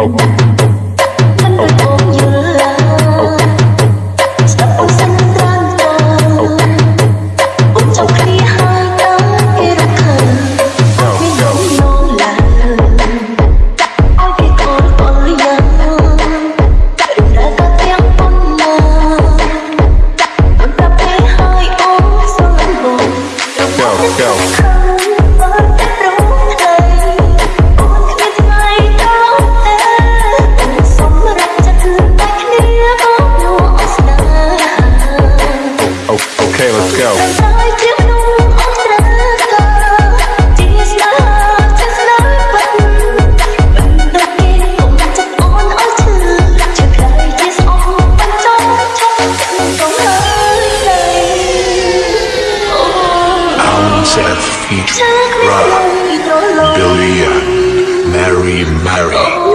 Oh. Seth featuring Rara, Belia, Mary Mary.